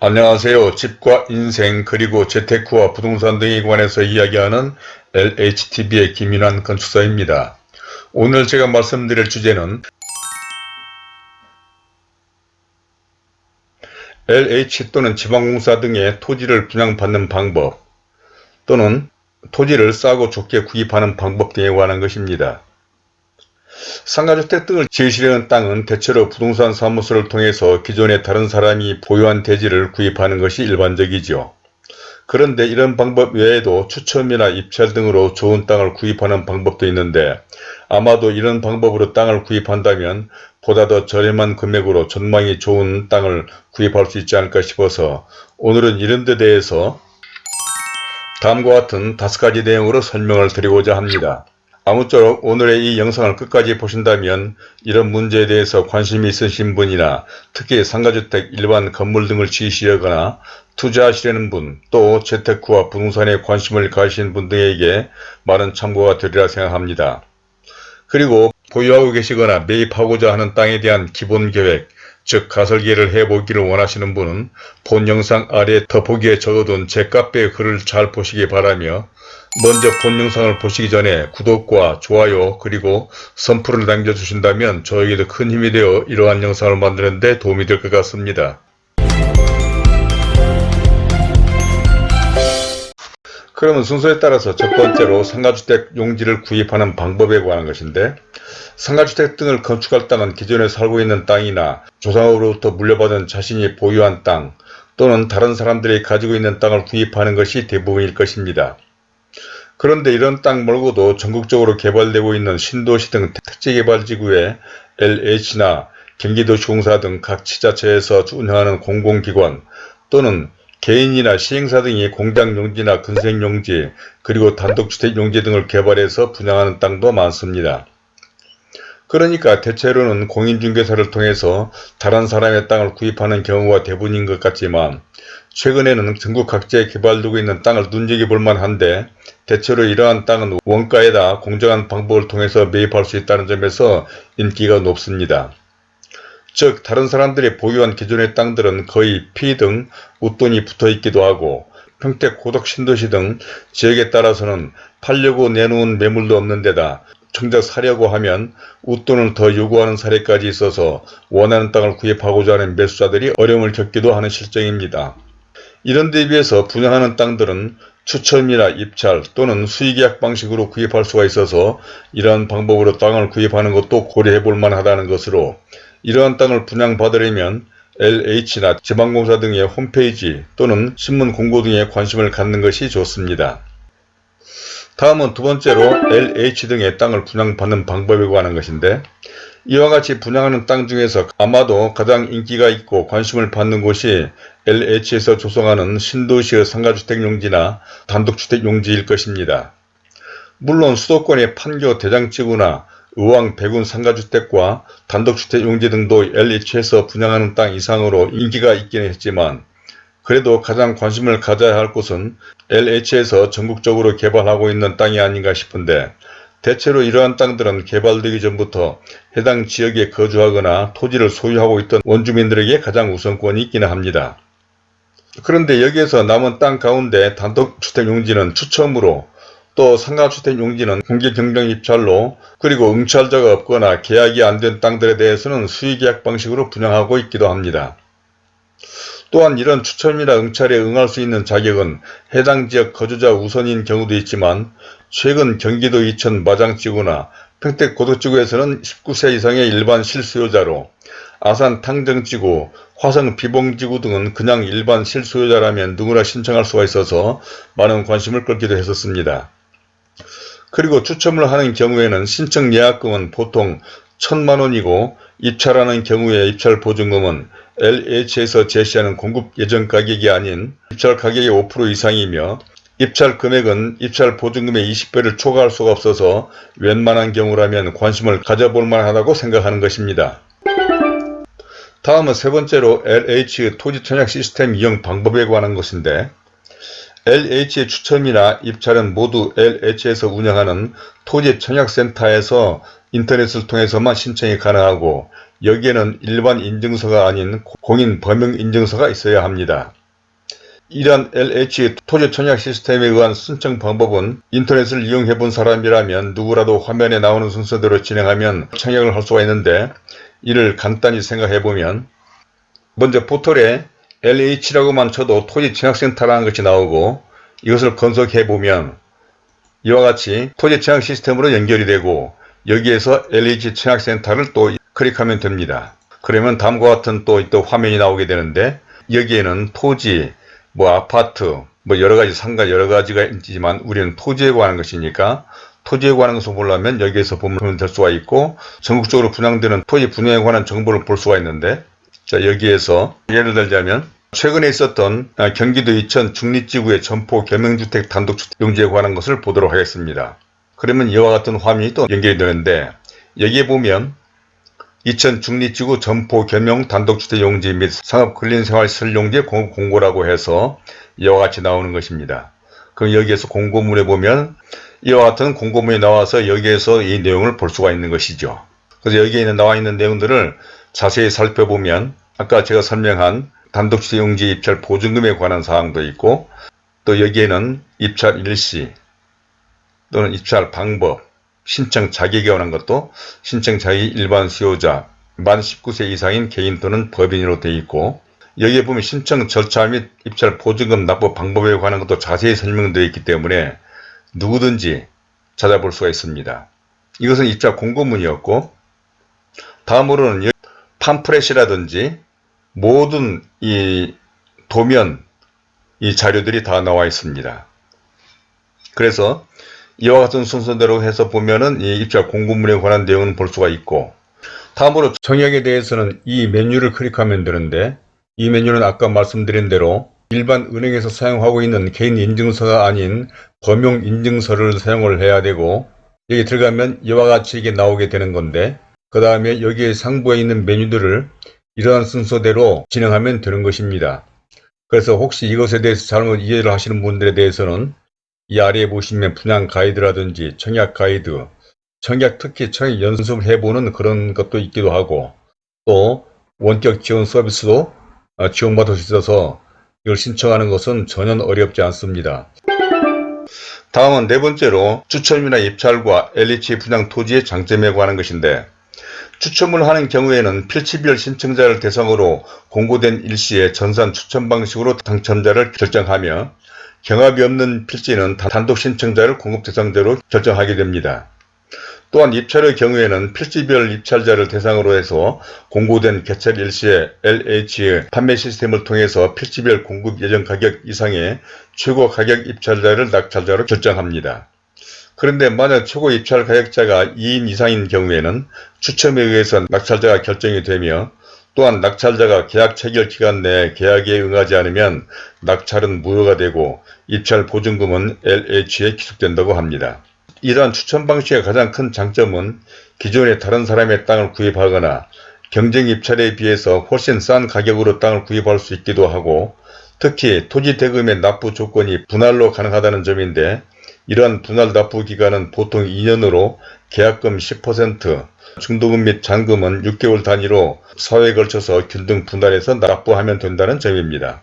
안녕하세요. 집과 인생 그리고 재테크와 부동산 등에 관해서 이야기하는 LHTV의 김윤환 건축사입니다. 오늘 제가 말씀드릴 주제는 LH 또는 지방공사 등의 토지를 분양받는 방법 또는 토지를 싸고 좋게 구입하는 방법 등에 관한 것입니다. 상가주택 등을 지으시려는 땅은 대체로 부동산 사무소를 통해서 기존에 다른 사람이 보유한 대지를 구입하는 것이 일반적이죠. 그런데 이런 방법 외에도 추첨이나 입찰 등으로 좋은 땅을 구입하는 방법도 있는데 아마도 이런 방법으로 땅을 구입한다면 보다 더 저렴한 금액으로 전망이 좋은 땅을 구입할 수 있지 않을까 싶어서 오늘은 이런 데 대해서 다음과 같은 다섯 가지 내용으로 설명을 드리고자 합니다. 아무쪼록 오늘의 이 영상을 끝까지 보신다면 이런 문제에 대해서 관심이 있으신 분이나 특히 상가주택 일반 건물 등을 지으시려거나 투자하시려는 분, 또 재테크와 부동산에 관심을 가지신 분 등에게 많은 참고가 되리라 생각합니다. 그리고 보유하고 계시거나 매입하고자 하는 땅에 대한 기본 계획, 즉 가설계를 해보기를 원하시는 분은 본 영상 아래 더보기에 적어둔 제 카페 글을 잘 보시기 바라며 먼저 본 영상을 보시기 전에 구독과 좋아요 그리고 선풀을 남겨주신다면 저에게도 큰 힘이 되어 이러한 영상을 만드는 데 도움이 될 것 같습니다. 그러면 순서에 따라서 첫 번째로 상가주택 용지를 구입하는 방법에 관한 것인데 상가주택 등을 건축할 땅은 기존에 살고 있는 땅이나 조상으로부터 물려받은 자신이 보유한 땅 또는 다른 사람들이 가지고 있는 땅을 구입하는 것이 대부분일 것입니다. 그런데 이런 땅 말고도 전국적으로 개발되고 있는 신도시 등 택지개발지구에 LH나 경기도시공사 등 각 지자체에서 운영하는 공공기관 또는 개인이나 시행사 등이 공장용지나 근생용지 그리고 단독주택용지 등을 개발해서 분양하는 땅도 많습니다. 그러니까 대체로는 공인중개사를 통해서 다른 사람의 땅을 구입하는 경우가 대부분인 것 같지만 최근에는 전국 각지에 개발되고 있는 땅을 눈여겨 볼 만 한데 대체로 이러한 땅은 원가에다 공정한 방법을 통해서 매입할 수 있다는 점에서 인기가 높습니다. 즉 다른 사람들이 보유한 기존의 땅들은 거의 피 등 웃돈이 붙어있기도 하고 평택 고덕 신도시 등 지역에 따라서는 팔려고 내놓은 매물도 없는 데다 정작 사려고 하면 웃돈을 더 요구하는 사례까지 있어서 원하는 땅을 구입하고자 하는 매수자들이 어려움을 겪기도 하는 실정입니다. 이런 데 비해서 분양하는 땅들은 추첨이나 입찰 또는 수의계약 방식으로 구입할 수가 있어서 이러한 방법으로 땅을 구입하는 것도 고려해 볼 만하다는 것으로 이러한 땅을 분양받으려면 LH나 지방공사 등의 홈페이지 또는 신문 공고 등에 관심을 갖는 것이 좋습니다. 다음은 두 번째로 LH 등의 땅을 분양받는 방법에 관한 것인데 이와 같이 분양하는 땅 중에서 아마도 가장 인기가 있고 관심을 받는 곳이 LH에서 조성하는 신도시의 상가주택 용지나 단독주택 용지일 것입니다. 물론 수도권의 판교 대장지구나 의왕 백운 상가주택과 단독주택 용지 등도 LH에서 분양하는 땅 이상으로 인기가 있기는 했지만 그래도 가장 관심을 가져야 할 곳은 LH에서 전국적으로 개발하고 있는 땅이 아닌가 싶은데 대체로 이러한 땅들은 개발되기 전부터 해당 지역에 거주하거나 토지를 소유하고 있던 원주민들에게 가장 우선권이 있기는 합니다. 그런데 여기에서 남은 땅 가운데 단독주택 용지는 추첨으로 또 상가주택 용지는 공개경정 입찰로 그리고 응찰자가 없거나 계약이 안 된 땅들에 대해서는 수의계약 방식으로 분양하고 있기도 합니다. 또한 이런 추첨이나 응찰에 응할 수 있는 자격은 해당 지역 거주자 우선인 경우도 있지만 최근 경기도 이천 마장지구나 평택 고덕지구에서는 19세 이상의 일반 실수요자로 아산 탕정지구, 화성 비봉지구 등은 그냥 일반 실수요자라면 누구나 신청할 수가 있어서 많은 관심을 끌기도 했었습니다. 그리고 추첨을 하는 경우에는 신청 예약금은 보통 천만원이고 입찰하는 경우에 입찰 보증금은 LH에서 제시하는 공급 예정 가격이 아닌 입찰 가격의 5% 이상이며 입찰 금액은 입찰 보증금의 20배를 초과할 수가 없어서 웬만한 경우라면 관심을 가져볼 만하다고 생각하는 것입니다. 다음은 세 번째로 LH 토지 청약 시스템 이용 방법에 관한 것인데 LH의 추첨이나 입찰은 모두 LH에서 운영하는 토지 청약센터에서 인터넷을 통해서만 신청이 가능하고 여기에는 일반 인증서가 아닌 공인 범용 인증서가 있어야 합니다. 이러한 LH 토지 청약 시스템에 의한 신청 방법은 인터넷을 이용해 본 사람이라면 누구라도 화면에 나오는 순서대로 진행하면 청약을 할 수가 있는데 이를 간단히 생각해 보면 먼저 포털에 LH라고만 쳐도 토지 청약센터라는 것이 나오고 이것을 검색해 보면 이와 같이 토지 청약 시스템으로 연결이 되고 여기에서 LH 청약센터를 또 클릭하면 됩니다. 그러면 다음과 같은 또, 또 화면이 나오게 되는데 여기에는 토지, 뭐 아파트, 뭐 여러 가지 상가 여러 가지가 있지만 우리는 토지에 관한 것이니까 토지에 관한 것을 보려면 여기에서 보면 될 수가 있고 전국적으로 분양되는 토지 분양에 관한 정보를 볼 수가 있는데 자 여기에서 예를 들자면 최근에 있었던 아, 경기도 이천 중립지구의 점포 개명주택 단독주택 용지에 관한 것을 보도록 하겠습니다. 그러면 이와 같은 화면이 또 연결이 되는데 여기에 보면 이천 중립지구 점포 겸용 단독주택 용지 및 상업 근린생활시설 용지 공급 공고라고 해서 이와 같이 나오는 것입니다. 그럼 여기에서 공고문에 보면 이와 같은 공고문이 나와서 여기에서 이 내용을 볼 수가 있는 것이죠. 그래서 여기에 나와 있는 내용들을 자세히 살펴보면 아까 제가 설명한 단독주택 용지 입찰 보증금에 관한 사항도 있고 또 여기에는 입찰 일시 또는 입찰 방법 신청 자격에 관한 것도 신청 자격이 일반 수요자 만 19세 이상인 개인 또는 법인으로 되어 있고 여기에 보면 신청 절차 및 입찰 보증금 납부 방법에 관한 것도 자세히 설명되어 있기 때문에 누구든지 찾아볼 수가 있습니다. 이것은 입찰 공고문이었고 다음으로는 팜프렛이라든지 모든 이 도면 이 자료들이 다 나와 있습니다. 그래서 이와 같은 순서대로 해서 보면은 이 입찰 공고문에 관한 내용은 볼 수가 있고 다음으로 정약에 대해서는 이 메뉴를 클릭하면 되는데 이 메뉴는 아까 말씀드린 대로 일반 은행에서 사용하고 있는 개인 인증서가 아닌 범용 인증서를 사용을 해야 되고 여기 들어가면 이와 같이 이게 나오게 되는 건데 그 다음에 여기에 상부에 있는 메뉴들을 이러한 순서대로 진행하면 되는 것입니다. 그래서 혹시 이것에 대해서 잘못 이해를 하시는 분들에 대해서는 이 아래에 보시면 분양 가이드라든지 청약 가이드, 청약 특히 청약 연습을 해보는 그런 것도 있기도 하고 또 원격 지원 서비스도 어, 지원받을 수 있어서 이걸 신청하는 것은 전혀 어렵지 않습니다. 다음은 네 번째로 추첨이나 입찰과 LH 분양 토지의 장점에 관한 것인데 추첨을 하는 경우에는 필지별 신청자를 대상으로 공고된 일시에 전산 추첨 방식으로 당첨자를 결정하며 경합이 없는 필지는 단독 신청자를 공급 대상자로 결정하게 됩니다. 또한 입찰의 경우에는 필지별 입찰자를 대상으로 해서 공고된 개찰 일시에 LH 판매 시스템을 통해서 필지별 공급 예정 가격 이상의 최고 가격 입찰자를 낙찰자로 결정합니다. 그런데 만약 최고 입찰 가격자가 2인 이상인 경우에는 추첨에 의해서 낙찰자가 결정이 되며 또한 낙찰자가 계약 체결 기간 내에 계약에 응하지 않으면 낙찰은 무효가 되고 입찰 보증금은 LH에 기속된다고 합니다. 이러한 추천 방식의 가장 큰 장점은 기존의 다른 사람의 땅을 구입하거나 경쟁 입찰에 비해서 훨씬 싼 가격으로 땅을 구입할 수 있기도 하고 특히 토지 대금의 납부 조건이 분할로 가능하다는 점인데 이러한 분할 납부 기간은 보통 2년으로 계약금 10%, 중도금 및 잔금은 6개월 단위로 사회에 걸쳐서 균등 분할해서 납부하면 된다는 점입니다.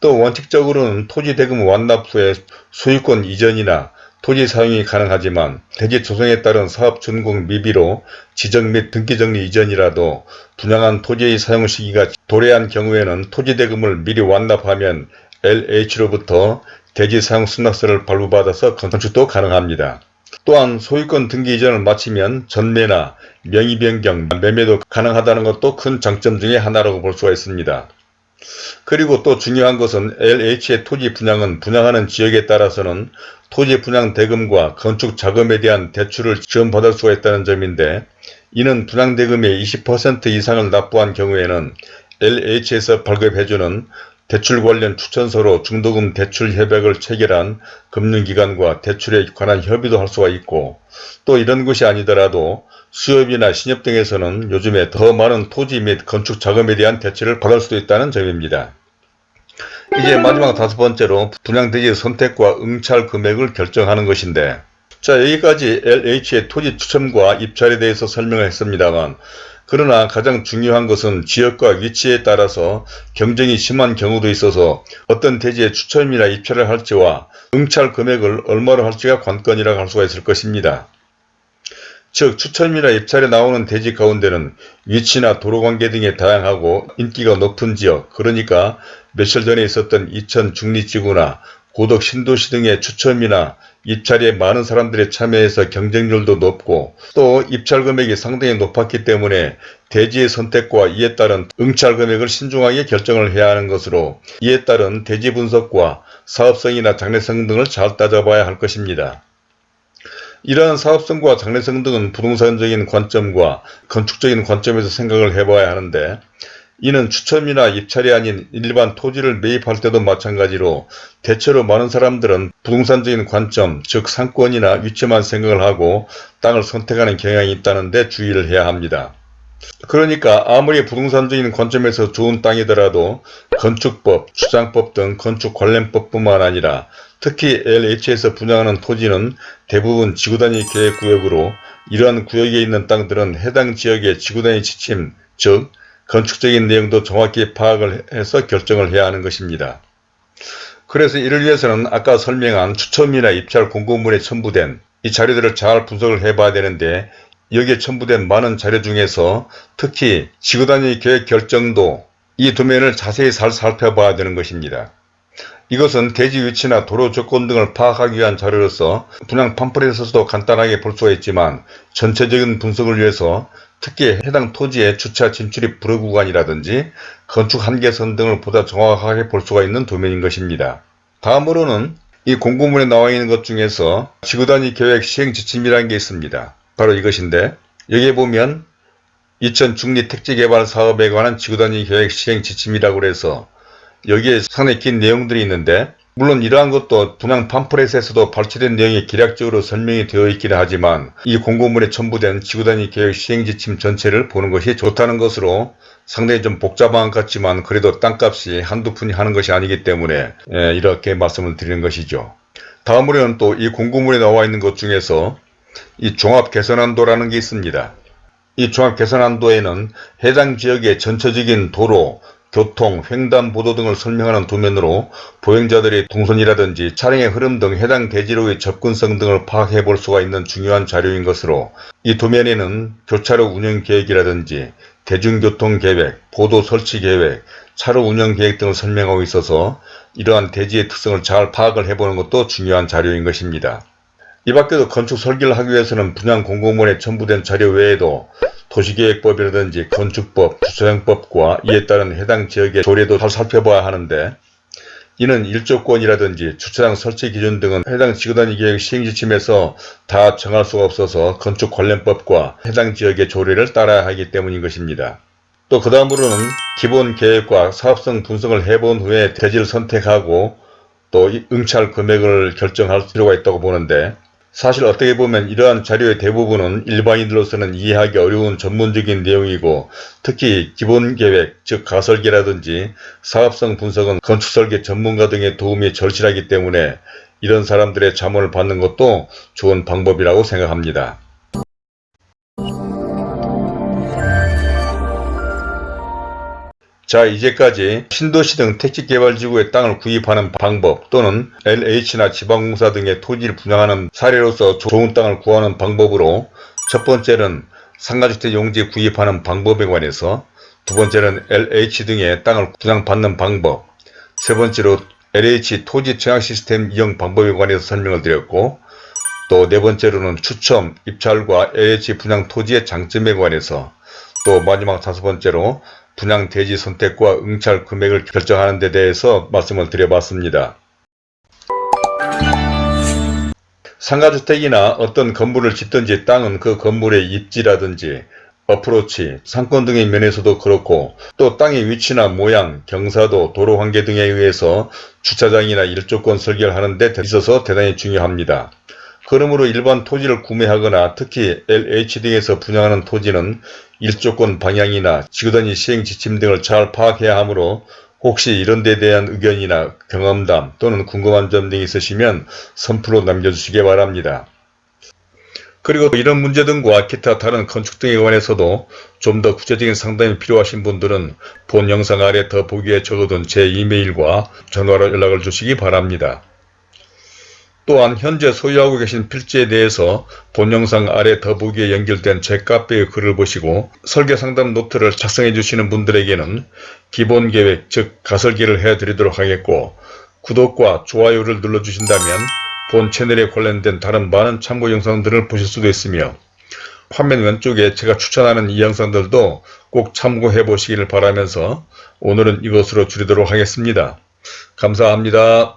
또 원칙적으로는 토지 대금 완납 후에 소유권 이전이나 토지 사용이 가능하지만 대지 조성에 따른 사업 준공 미비로 지정 및 등기 정리 이전이라도 분양한 토지의 사용 시기가 도래한 경우에는 토지 대금을 미리 완납하면 LH로부터 대지 사용 승낙서를 발부받아서 건축도 가능합니다. 또한 소유권 등기 이전을 마치면 전매나 명의 변경, 매매도 가능하다는 것도 큰 장점 중의 하나라고 볼 수가 있습니다. 그리고 또 중요한 것은 LH의 토지 분양은 분양하는 지역에 따라서는 토지 분양 대금과 건축 자금에 대한 대출을 지원받을 수가 있다는 점인데 이는 분양 대금의 20% 이상을 납부한 경우에는 LH에서 발급해주는 대출 관련 추천서로 중도금 대출 협약을 체결한 금융기관과 대출에 관한 협의도 할 수가 있고 또 이런 것이 아니더라도 수협이나 신협 등에서는 요즘에 더 많은 토지 및 건축 자금에 대한 대출을 받을 수도 있다는 점입니다. 이제 마지막 다섯 번째로 분양대지 선택과 응찰 금액을 결정하는 것인데 자 여기까지 LH의 토지 추첨과 입찰에 대해서 설명을 했습니다만 그러나 가장 중요한 것은 지역과 위치에 따라서 경쟁이 심한 경우도 있어서 어떤 대지에 추첨이나 입찰을 할지와 응찰 금액을 얼마로 할지가 관건이라고 할 수가 있을 것입니다. 즉 추첨이나 입찰에 나오는 대지 가운데는 위치나 도로관계 등에 다양하고 인기가 높은 지역 그러니까 며칠 전에 있었던 이천 중리지구나 고덕 신도시 등의 추첨이나 입찰에 많은 사람들이 참여해서 경쟁률도 높고 또 입찰 금액이 상당히 높았기 때문에 대지의 선택과 이에 따른 응찰 금액을 신중하게 결정을 해야 하는 것으로 이에 따른 대지 분석과 사업성이나 장래성 등을 잘 따져봐야 할 것입니다. 이러한 사업성과 장래성 등은 부동산적인 관점과 건축적인 관점에서 생각을 해봐야 하는데 이는 추첨이나 입찰이 아닌 일반 토지를 매입할 때도 마찬가지로 대체로 많은 사람들은 부동산적인 관점 즉 상권이나 위치만 생각을 하고 땅을 선택하는 경향이 있다는 데 주의를 해야 합니다. 그러니까 아무리 부동산적인 관점에서 좋은 땅이더라도 건축법, 주장법 등 건축 관련법뿐만 아니라 특히 LH에서 분양하는 토지는 대부분 지구단위 계획구역으로 이러한 구역에 있는 땅들은 해당 지역의 지구단위 지침 즉 건축적인 내용도 정확히 파악을 해서 결정을 해야 하는 것입니다. 그래서 이를 위해서는 아까 설명한 추첨이나 입찰 공고문에 첨부된 이 자료들을 잘 분석을 해봐야 되는데 여기에 첨부된 많은 자료 중에서 특히 지구단위 계획 결정도 이 도면을 자세히 잘 살펴봐야 되는 것입니다. 이것은 대지 위치나 도로 조건 등을 파악하기 위한 자료로서 분양 팜플렛에서도 간단하게 볼 수가 있지만 전체적인 분석을 위해서 특히 해당 토지의 주차 진출입 불허 구간이라든지 건축 한계선 등을 보다 정확하게 볼 수가 있는 도면인 것입니다. 다음으로는 이 공고문에 나와 있는 것 중에서 지구단위 계획 시행 지침이라는 게 있습니다. 바로 이것인데 여기에 보면 2000 중리 택지개발 사업에 관한 지구단위 계획 시행 지침이라고 해서 여기에 상당히 긴 내용들이 있는데 물론 이러한 것도 분양 팜플렛에서도 발췌된 내용이 기략적으로 설명이 되어 있기는 하지만 이 공고문에 첨부된 지구단위 계획 시행지침 전체를 보는 것이 좋다는 것으로 상당히 좀 복잡한 것 같지만 그래도 땅값이 한두 푼이 하는 것이 아니기 때문에 예, 이렇게 말씀을 드리는 것이죠. 다음으로는 또 이 공고문에 나와 있는 것 중에서 이 종합개선안도라는 게 있습니다. 이 종합개선안도에는 해당 지역의 전체적인 도로, 교통, 횡단보도 등을 설명하는 도면으로 보행자들의 동선이라든지 차량의 흐름 등 해당 대지로의 접근성 등을 파악해 볼 수가 있는 중요한 자료인 것으로 이 도면에는 교차로 운영 계획이라든지 대중교통 계획, 보도 설치 계획, 차로 운영 계획 등을 설명하고 있어서 이러한 대지의 특성을 잘 파악을 해보는 것도 중요한 자료인 것입니다. 이 밖에도 건축 설계를 하기 위해서는 분양 공고문에 첨부된 자료 외에도 도시계획법이라든지 건축법, 주차장법과 이에 따른 해당 지역의 조례도 잘 살펴봐야 하는데 이는 일조권이라든지 주차장 설치 기준 등은 해당 지구단위 계획 시행지침에서 다 정할 수가 없어서 건축 관련법과 해당 지역의 조례를 따라야 하기 때문인 것입니다. 또 그 다음으로는 기본 계획과 사업성 분석을 해본 후에 대지를 선택하고 또 응찰 금액을 결정할 필요가 있다고 보는데 사실 어떻게 보면 이러한 자료의 대부분은 일반인들로서는 이해하기 어려운 전문적인 내용이고 특히 기본계획 즉 가설계라든지 사업성 분석은 건축설계 전문가 등의 도움이 절실하기 때문에 이런 사람들의 자문을 받는 것도 좋은 방법이라고 생각합니다. 자 이제까지 신도시 등 택지개발지구의 땅을 구입하는 방법 또는 LH나 지방공사 등의 토지를 분양하는 사례로서 좋은 땅을 구하는 방법으로 첫 번째는 상가주택 용지 구입하는 방법에 관해서 두 번째는 LH 등의 땅을 분양받는 방법 세 번째로 LH 토지 청약 시스템 이용 방법에 관해서 설명을 드렸고 또 네 번째로는 추첨, 입찰과 LH 분양 토지의 장점에 관해서 또 마지막 다섯 번째로 분양 대지 선택과 응찰 금액을 결정하는 데 대해서 말씀을 드려봤습니다. 상가주택이나 어떤 건물을 짓든지 땅은 그 건물의 입지라든지 어프로치, 상권 등의 면에서도 그렇고 또 땅의 위치나 모양, 경사도, 도로 관계 등에 의해서 주차장이나 일조권 설계를 하는 데 있어서 대단히 중요합니다. 그러므로 일반 토지를 구매하거나 특히 LH 등에서 분양하는 토지는 일조권 방향이나 지구단위 시행 지침 등을 잘 파악해야 하므로 혹시 이런 데 대한 의견이나 경험담 또는 궁금한 점 등이 있으시면 선플로 남겨주시기 바랍니다. 그리고 이런 문제 등과 기타 다른 건축 등에 관해서도 좀 더 구체적인 상담이 필요하신 분들은 본 영상 아래 더 보기에 적어둔 제 이메일과 전화로 연락을 주시기 바랍니다. 또한 현재 소유하고 계신 필지에 대해서 본 영상 아래 더보기에 연결된 제 카페의 글을 보시고 설계 상담 노트를 작성해 주시는 분들에게는 기본 계획 즉 가설기를 해드리도록 하겠고 구독과 좋아요를 눌러주신다면 본 채널에 관련된 다른 많은 참고 영상들을 보실 수도 있으며 화면 왼쪽에 제가 추천하는 이 영상들도 꼭 참고해 보시기를 바라면서 오늘은 이것으로 줄이도록 하겠습니다. 감사합니다.